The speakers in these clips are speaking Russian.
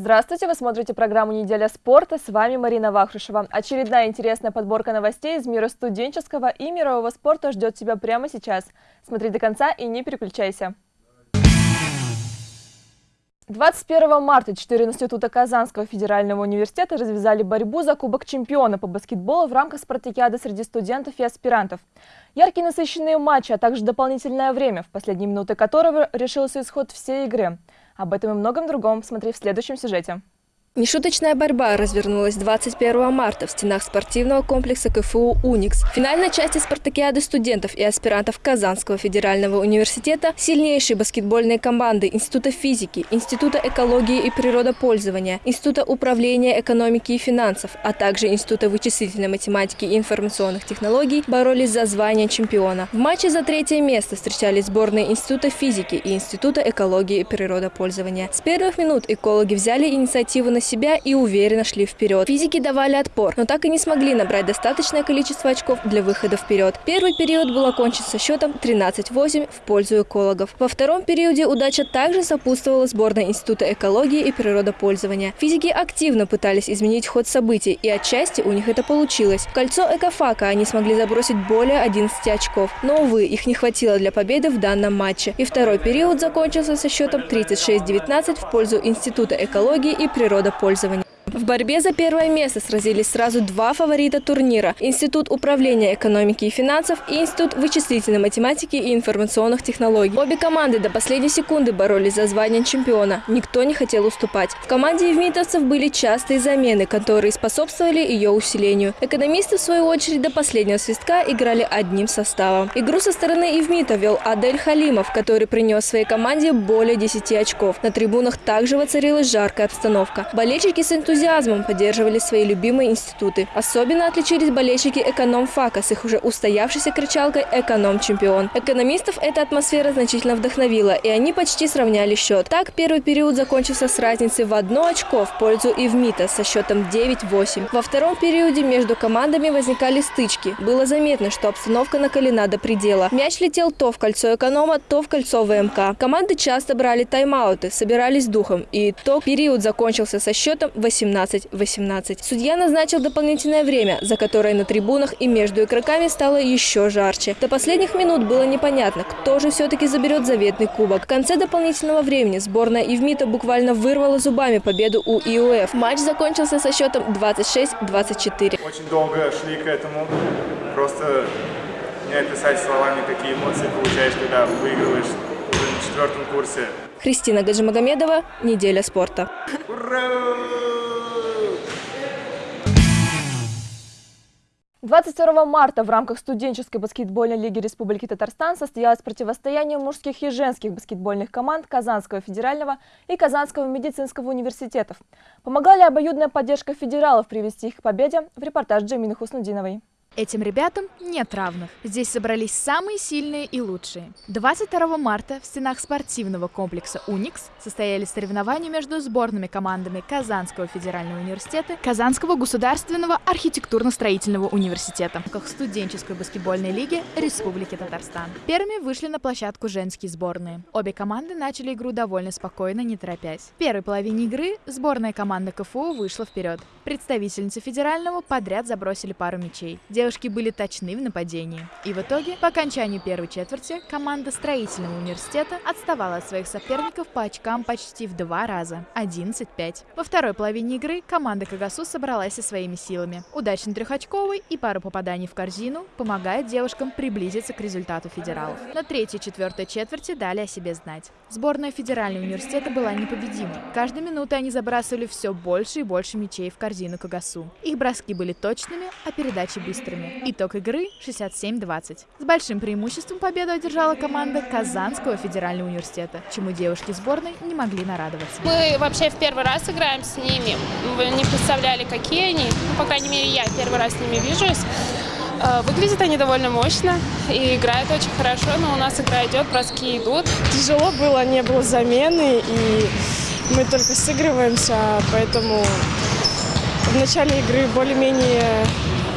Здравствуйте, вы смотрите программу «Неделя спорта». С вами Марина Вахрушева. Очередная интересная подборка новостей из мира студенческого и мирового спорта ждет тебя прямо сейчас. Смотри до конца и не переключайся. 21 марта четыре института Казанского федерального университета развязали борьбу за Кубок чемпиона по баскетболу в рамках спартакиады среди студентов и аспирантов. Яркие насыщенные матчи, а также дополнительное время, в последние минуты которого решился исход всей игры. Об этом и многом другом смотри в следующем сюжете. Нешуточная борьба развернулась 21 марта в стенах спортивного комплекса КФУ «Уникс». В финальной части спартакиады студентов и аспирантов Казанского федерального университета сильнейшие баскетбольные команды Института физики, Института экологии и природопользования, Института управления экономики и финансов, а также Института вычислительной математики и информационных технологий боролись за звание чемпиона. В матче за третье место встречались сборные Института физики и Института экологии и природопользования. С первых минут экологи взяли инициативу на на себя и уверенно шли вперед. Физики давали отпор, но так и не смогли набрать достаточное количество очков для выхода вперед. Первый период был окончен со счетом 13-8 в пользу экологов. Во втором периоде удача также сопутствовала сборной Института экологии и природопользования. Физики активно пытались изменить ход событий, и отчасти у них это получилось. В кольцо экофака они смогли забросить более 11 очков, но, увы, их не хватило для победы в данном матче. И второй период закончился со счетом 36-19 в пользу Института экологии и природопользования пользования. В борьбе за первое место сразились сразу два фаворита турнира – Институт управления экономики и финансов и Институт вычислительной математики и информационных технологий. Обе команды до последней секунды боролись за звание чемпиона. Никто не хотел уступать. В команде евмитовцев были частые замены, которые способствовали ее усилению. Экономисты, в свою очередь, до последнего свистка играли одним составом. Игру со стороны Евмита вел Адель Халимов, который принес своей команде более 10 очков. На трибунах также воцарилась жаркая обстановка. Болельщики с энтузиазмом энтузиазмом поддерживали свои любимые институты. Особенно отличились болельщики эконом-фака с их уже устоявшейся кричалкой «Эконом-чемпион». Экономистов эта атмосфера значительно вдохновила, и они почти сравняли счет. Так, первый период закончился с разницей в одно очко в пользу Ивмита со счетом 9-8. Во втором периоде между командами возникали стычки. Было заметно, что обстановка накалена до предела. Мяч летел то в кольцо эконома, то в кольцо ВМК. Команды часто брали тайм-ауты, собирались духом, и итог период закончился со счетом 18 17-18. Судья назначил дополнительное время, за которое на трибунах и между игроками стало еще жарче. До последних минут было непонятно, кто же все-таки заберет заветный кубок. В конце дополнительного времени сборная Ивмита буквально вырвала зубами победу у ИУФ. Матч закончился со счетом 26-24. Очень долго шли к этому. Просто не описать словами, какие эмоции получаешь, когда выигрываешь уже на четвертом курсе. Христина Гаджимагомедова, «Неделя спорта». Ура! 22 марта в рамках студенческой баскетбольной лиги Республики Татарстан состоялось противостояние мужских и женских баскетбольных команд Казанского федерального и Казанского медицинского университетов. Помогали обоюдная поддержка федералов привести их к победе в репортаж Джамины Хуснудиновой. Этим ребятам нет равных. Здесь собрались самые сильные и лучшие. 22 марта в стенах спортивного комплекса «Уникс» состоялись соревнования между сборными командами Казанского федерального университета, Казанского государственного архитектурно-строительного университета в студенческой баскетбольной лиги Республики Татарстан. Первыми вышли на площадку женские сборные. Обе команды начали игру довольно спокойно, не торопясь. В первой половине игры сборная команда КФУ вышла вперед. Представительницы федерального подряд забросили пару мячей. Девушки были точны в нападении. И в итоге, по окончанию первой четверти, команда строительного университета отставала от своих соперников по очкам почти в два раза – 11-5. Во второй половине игры команда Кагасу собралась со своими силами. Удачный трехочковый и пару попаданий в корзину помогает девушкам приблизиться к результату федералов. На третьей и четвертой четверти дали о себе знать. Сборная федерального университета была непобедимой. Каждой минутой они забрасывали все больше и больше мячей в корзину Кагасу. Их броски были точными, а передачи быстрыми быстрыми. Итог игры 67-20. С большим преимуществом победу одержала команда Казанского федерального университета, чему девушки сборной не могли нарадоваться. Мы вообще в первый раз играем с ними. Вы не представляли, какие они. Ну, по крайней мере, я первый раз с ними вижусь. Э, выглядят они довольно мощно и играют очень хорошо, но у нас игра идет, броски идут. Тяжело было, не было замены, и мы только сыгрываемся, поэтому в начале игры более-менее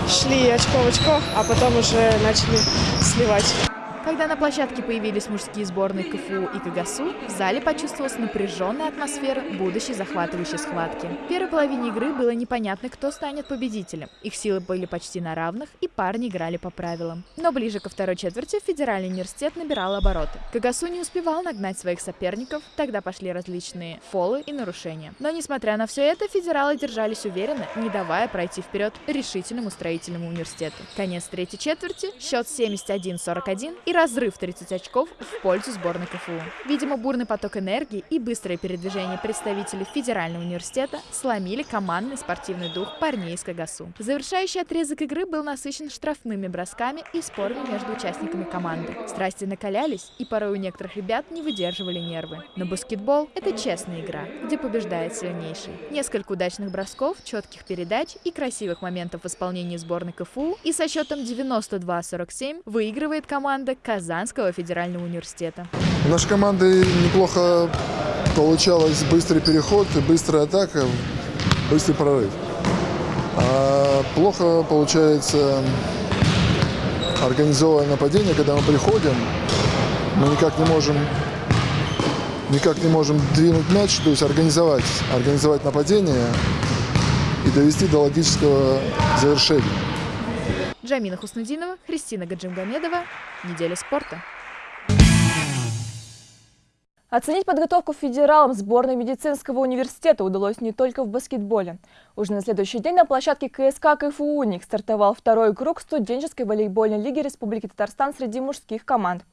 шли очко в очко, а потом уже начали сливать. Когда на площадке появились мужские сборные КФУ и КГСУ, в зале почувствовалась напряженная атмосфера будущей захватывающей схватки. В первой половине игры было непонятно, кто станет победителем. Их силы были почти на равных, и парни играли по правилам. Но ближе ко второй четверти Федеральный университет набирал обороты. КГСУ не успевал нагнать своих соперников, тогда пошли различные фолы и нарушения. Но несмотря на все это, федералы держались уверенно, не давая пройти вперед решительному строительному университету. Конец третьей четверти, счет 71-41 и разрыв 30 очков в пользу сборной КФУ. Видимо, бурный поток энергии и быстрое передвижение представителей Федерального университета сломили командный спортивный дух парней из КГСУ. Завершающий отрезок игры был насыщен штрафными бросками и спорами между участниками команды. Страсти накалялись, и порой у некоторых ребят не выдерживали нервы. Но баскетбол – это честная игра, где побеждает сильнейший. Несколько удачных бросков, четких передач и красивых моментов в исполнении сборной КФУ, и со счетом 92-47 выигрывает команда Казанского федерального университета. У нашей команды неплохо получалось быстрый переход, быстрая атака, быстрый прорыв. А плохо получается организованное нападение, когда мы приходим, мы никак не можем никак не можем двинуть мяч, то есть организовать, организовать нападение и довести до логического завершения. Джамина Хуснудинова, Христина Гаджимгамедова. Неделя спорта. Оценить подготовку федералам сборной медицинского университета удалось не только в баскетболе. Уже на следующий день на площадке КСК КФУ «Уник» стартовал второй круг студенческой волейбольной лиги Республики Татарстан среди мужских команд.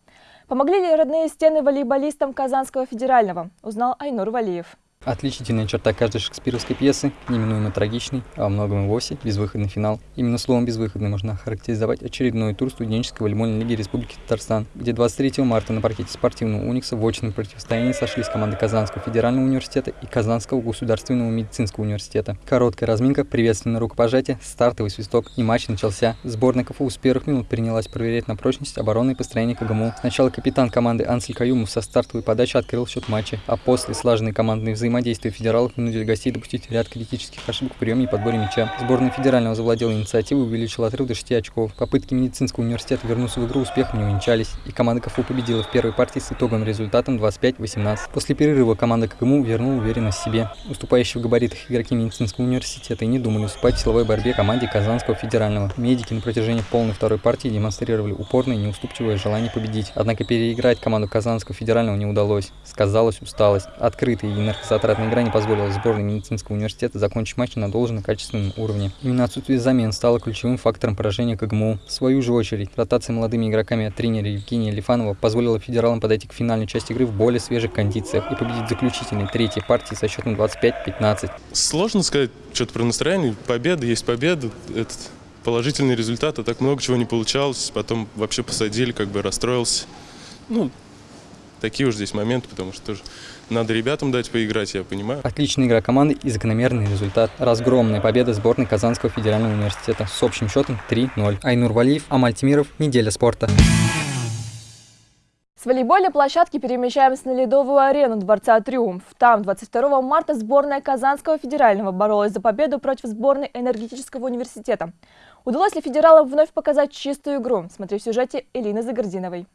Помогли ли родные стены волейболистам Казанского федерального, узнал Айнур Валиев. Отличительная черта каждой шекспировской пьесы – неминуемо трагичный, а во многом и вовсе безвыходный финал. Именно словом «безвыходный» можно охарактеризовать очередной тур студенческой волейбольной лиги Республики Татарстан, где 23 марта на паркете спортивного «Уникса» в очном противостоянии сошлись команды Казанского федерального университета и Казанского государственного медицинского университета. Короткая разминка, приветственное рукопожатие, стартовый свисток и матч начался. Сборная КФУ с первых минут принялась проверять на прочность обороны и построение КГМУ. Сначала капитан команды Ансель Каюмов со стартовой подачи открыл счет матча, а после слаженной командной взаимодействия взаимодействия федералов вынудили гостей допустить ряд критических ошибок в приеме и подборе мяча. Сборная федерального завладела инициативой и увеличила отрыв до 6 очков. Попытки медицинского университета вернуться в игру успехом не увенчались, и команда КФУ победила в первой партии с итоговым результатом 25-18. После перерыва команда КГМУ вернула уверенность в себе. Уступающие в габаритах игроки медицинского университета и не думали уступать в силовой борьбе команде Казанского федерального. Медики на протяжении полной второй партии демонстрировали упорное и неуступчивое желание победить. Однако переиграть команду Казанского федерального не удалось. Сказалась усталость. Открытый и энергозатратная игра не позволила сборной медицинского университета закончить матч на должном качественном уровне. Именно отсутствие замен стало ключевым фактором поражения КГМУ. В свою же очередь, ротация молодыми игроками от тренера Евгения Лифанова позволила федералам подойти к финальной части игры в более свежих кондициях и победить заключительной третьей партии со счетом 25-15. Сложно сказать что-то про настроение. Победа есть победа. Это положительный результат, а так много чего не получалось. Потом вообще посадили, как бы расстроился. Ну, такие уж здесь моменты, потому что тоже надо ребятам дать поиграть, я понимаю. Отличная игра команды и закономерный результат. Разгромная победа сборной Казанского федерального университета с общим счетом 3-0. Айнур Валиев, Амаль Тимиров, Неделя спорта. С волейбольной площадки перемещаемся на ледовую арену Дворца Триумф. Там 22 марта сборная Казанского федерального боролась за победу против сборной энергетического университета. Удалось ли федералам вновь показать чистую игру? Смотри в сюжете Элины Загординовой.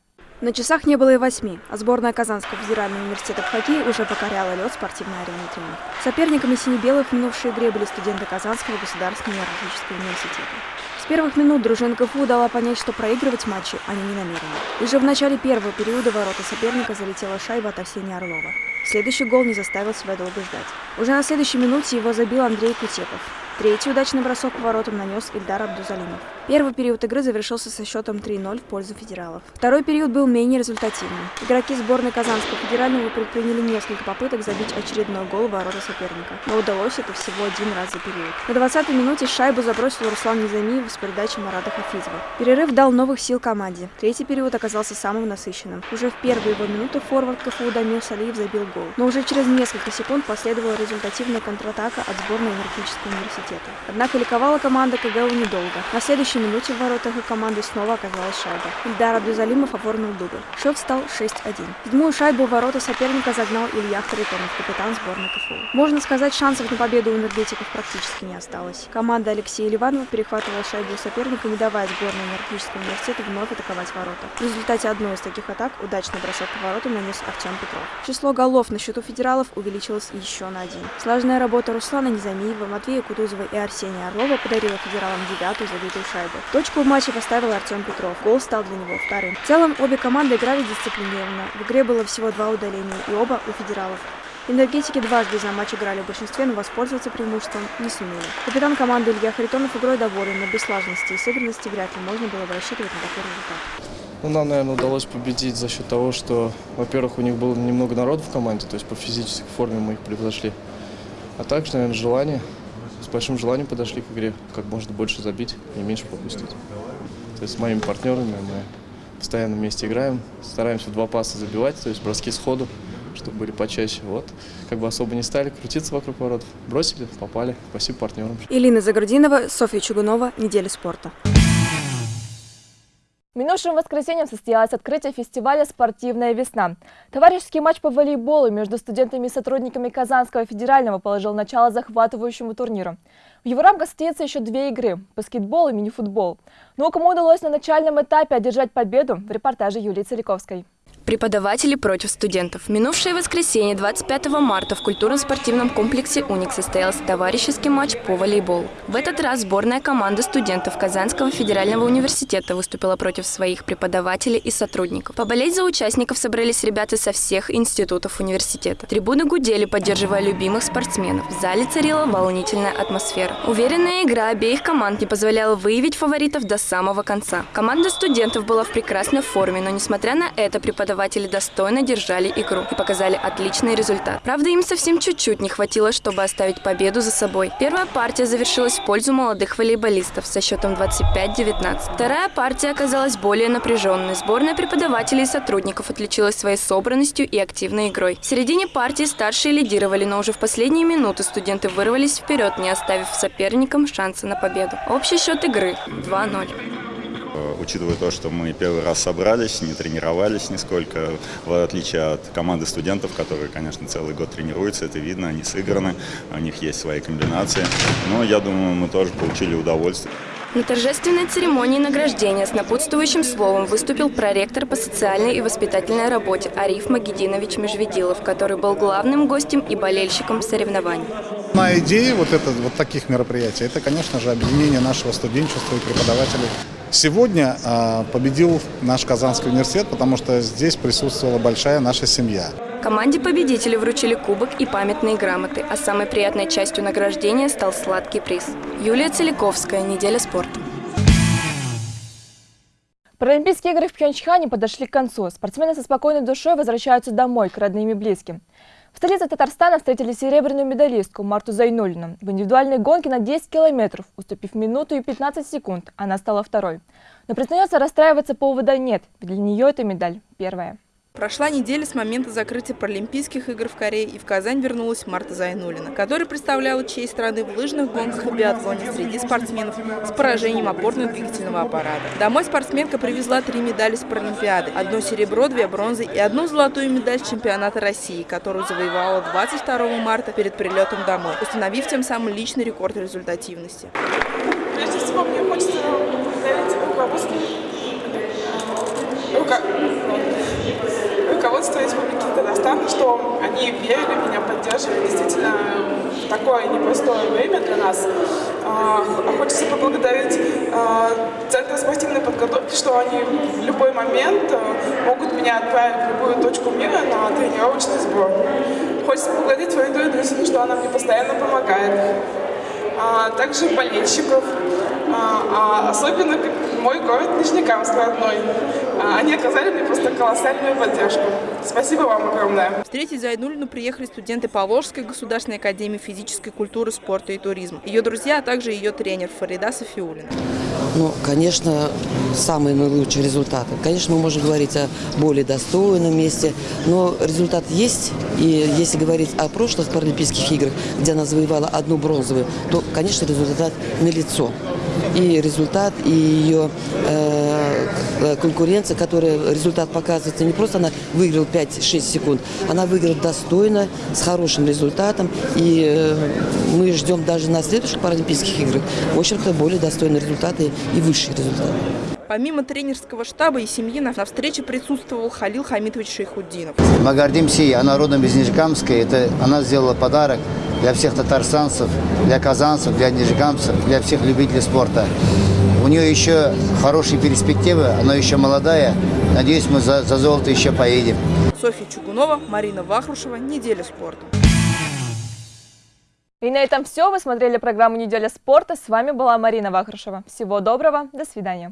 На часах не было и восьми, а сборная Казанского федерального университета в хоккее уже покоряла лед спортивной арены «Триумф». Соперниками сине-белых в минувшей игре были студенты Казанского государственного энергетического университета. С первых минут дружина КФУ дала понять, что проигрывать матчи они не намерены. Уже в начале первого периода ворота соперника залетела шайба от Арсения Орлова. Следующий гол не заставил себя долго ждать. Уже на следующей минуте его забил Андрей Кутепов. Третий удачный бросок по воротам нанес Ильдар Абдузалимов. Первый период игры завершился со счетом 3-0 в пользу федералов. Второй период был менее результативным. Игроки сборной Казанского федерального предприняли несколько попыток забить очередной гол в ворота соперника, но удалось это всего один раз за период. На 20-й минуте шайбу забросил Руслан Незамиев с передачи Марата Хафизова. Перерыв дал новых сил команде. Третий период оказался самым насыщенным. Уже в первые его минуты форвард КФУ Дамир Салиев забил гол. Но уже через несколько секунд последовала результативная контратака от сборной энергетического университета. Однако ликовала команда КГУ недолго. На следующей минуте в воротах их команды снова оказалась шайба. Ильдар Абдузалимов оформил дубль. Счет стал 6-1. Седьмую шайбу в ворота соперника загнал Илья Харитонов, капитан сборной КФУ. Можно сказать, шансов на победу у энергетиков практически не осталось. Команда Алексея Ливанова перехватывала шайбу у соперника, не давая сборной энергетического университета вновь атаковать ворота. В результате одной из таких атак удачный бросок по воротам нанес Артем Петров. Число голов на счету федералов увеличилось еще на один. Слаженная работа Руслана Незамиева, Матвея Кутузова и Арсения Орлова подарила федералам девятую забитую шайбу. Точку в матче поставил Артем Петров. Гол стал для него вторым. В целом, обе команды играли дисциплинированно. В игре было всего два удаления, и оба у федералов. Энергетики дважды за матч играли в большинстве, но воспользоваться преимуществом не сумели. Капитан команды Илья Харитонов игрой доволен, но без слаженности и сыгранности вряд ли можно было бы рассчитывать на такой результат. Ну, нам, наверное, удалось победить за счет того, что, во-первых, у них было немного народу в команде, то есть по физической форме мы их превзошли. А также, наверное, желание, с большим желанием подошли к игре, как можно больше забить и меньше пропустить. То есть с моими партнерами мы постоянно вместе играем, стараемся в два паса забивать, то есть броски сходу, чтобы были почаще. Вот, как бы особо не стали крутиться вокруг ворот. Бросили, попали. Спасибо партнерам. Илина Загрудинова, Софья Чугунова. Неделя спорта. Минувшим воскресеньем состоялось открытие фестиваля «Спортивная весна». Товарищеский матч по волейболу между студентами и сотрудниками Казанского федерального положил начало захватывающему турниру. В его рамках состоится еще две игры – баскетбол и мини-футбол. Но кому удалось на начальном этапе одержать победу – в репортаже Юлии Целиковской. Преподаватели против студентов. Минувшее воскресенье, 25 марта, в культурно-спортивном комплексе «Уник» состоялся товарищеский матч по волейболу. В этот раз сборная команда студентов Казанского федерального университета выступила против своих преподавателей и сотрудников. Поболеть за участников собрались ребята со всех институтов университета. Трибуны гудели, поддерживая любимых спортсменов. В зале царила волнительная атмосфера. Уверенная игра обеих команд не позволяла выявить фаворитов до самого конца. Команда студентов была в прекрасной форме, но несмотря на это преподаватели преподаватели достойно держали игру и показали отличный результат. Правда, им совсем чуть-чуть не хватило, чтобы оставить победу за собой. Первая партия завершилась в пользу молодых волейболистов со счетом 25-19. Вторая партия оказалась более напряженной. Сборная преподавателей и сотрудников отличилась своей собранностью и активной игрой. В середине партии старшие лидировали, но уже в последние минуты студенты вырвались вперед, не оставив соперникам шанса на победу. Общий счет игры 2-0 учитывая то, что мы первый раз собрались, не тренировались нисколько, в отличие от команды студентов, которые, конечно, целый год тренируются, это видно, они сыграны, у них есть свои комбинации. Но я думаю, мы тоже получили удовольствие. На торжественной церемонии награждения с напутствующим словом выступил проректор по социальной и воспитательной работе Ариф Магединович Межведилов, который был главным гостем и болельщиком соревнований. На идея вот, это, вот таких мероприятий, это, конечно же, объединение нашего студенчества и преподавателей Сегодня э, победил наш Казанский университет, потому что здесь присутствовала большая наша семья. Команде победителей вручили кубок и памятные грамоты, а самой приятной частью награждения стал сладкий приз. Юлия Целиковская, «Неделя спорта». Паралимпийские игры в Пхенчхане подошли к концу. Спортсмены со спокойной душой возвращаются домой, к родным и близким. В столице Татарстана встретили серебряную медалистку Марту Зайнулину. В индивидуальной гонке на 10 километров, уступив минуту и 15 секунд, она стала второй. Но признается, расстраиваться повода нет, ведь для нее эта медаль первая. Прошла неделя с момента закрытия Паралимпийских игр в Корее, и в Казань вернулась Марта Зайнулина, которая представляла честь страны в лыжных гонках и биатлоне среди спортсменов с поражением опорно-двигательного аппарата. Домой спортсменка привезла три медали с Паралимпиады, одно серебро, две бронзы и одну золотую медаль чемпионата России, которую завоевала 22 марта перед прилетом домой, установив тем самым личный рекорд результативности. Прежде всего, мне хочется поблагодарить руководство руководство Республики Татарстан, что они верили меня, поддерживали действительно такое непростое время для нас. А, хочется поблагодарить а, Центр спортивной подготовки, что они в любой момент а, могут меня отправить в любую точку мира на тренировочный сбор. Хочется поблагодарить Фариду Идрисовну, что она мне постоянно помогает. Также болельщиков, особенно мой город Нижнекамск родной. А, они оказали просто колоссальную поддержку. Спасибо вам огромное. Встретить Зайнулину приехали студенты Поволжской государственной академии физической культуры, спорта и туризма. Ее друзья, а также ее тренер Фарида Софиулина. Ну, конечно, самые наилучшие результаты. Конечно, мы можем говорить о более достойном месте, но результат есть. И если говорить о прошлых Паралимпийских играх, где она завоевала одну бронзовую, то, конечно, результат налицо. И результат, и ее э, конкуренция, которая результат показывается, не просто она выиграла 5-6 секунд, она выиграла достойно, с хорошим результатом. И э, мы ждем даже на следующих Паралимпийских играх, в общем-то, более достойные результаты и высшие результаты. Помимо тренерского штаба и семьи, на встрече присутствовал Халил Хамитович Шейхуддинов. Мы гордимся ей, она родом из Нижегамска. Это она сделала подарок для всех татарстанцев, для казанцев, для нижегамцев, для всех любителей спорта. У нее еще хорошие перспективы, она еще молодая. Надеюсь, мы за, за золото еще поедем. Софья Чугунова, Марина Вахрушева. Неделя спорта. И на этом все. Вы смотрели программу «Неделя спорта». С вами была Марина Вахрушева. Всего доброго. До свидания.